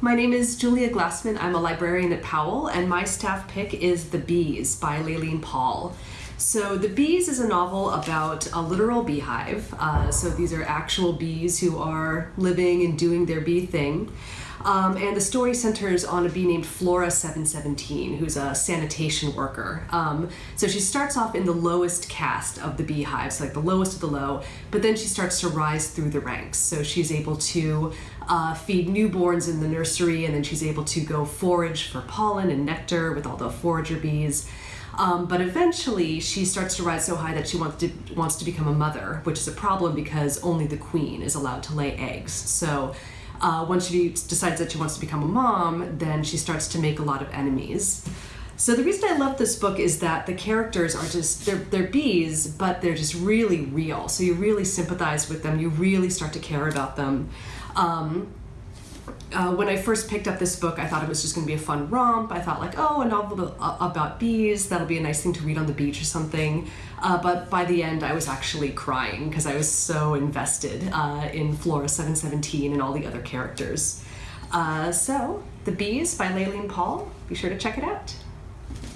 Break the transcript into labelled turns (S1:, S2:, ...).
S1: my name is Julia Glassman. I'm a librarian at Powell, and my staff pick is The Bees by Laline Paull. So, The Bees is a novel about a literal beehive. Uh, so, these are actual bees who are living and doing their bee thing. Um, and the story centers on a bee named Flora 717, who's a sanitation worker. Um, so she starts off in the lowest caste of the beehives, like the lowest of the low, but then she starts to rise through the ranks. So she's able to uh, feed newborns in the nursery, and then she's able to go forage for pollen and nectar with all the forager bees. Um, but eventually, she starts to rise so high that she wants to wants to become a mother, which is a problem because only the queen is allowed to lay eggs. So uh, once she decides that she wants to become a mom, then she starts to make a lot of enemies. So the reason I love this book is that the characters are just they're they're bees, but they're just really real. So you really sympathize with them. You really start to care about them. Um, uh, when I first picked up this book, I thought it was just going to be a fun romp. I thought, like, oh, a novel about bees, that'll be a nice thing to read on the beach or something. Uh, but by the end, I was actually crying because I was so invested uh, in Flora 717 and all the other characters. Uh, so, The Bees by Laline Paull. Be sure to check it out.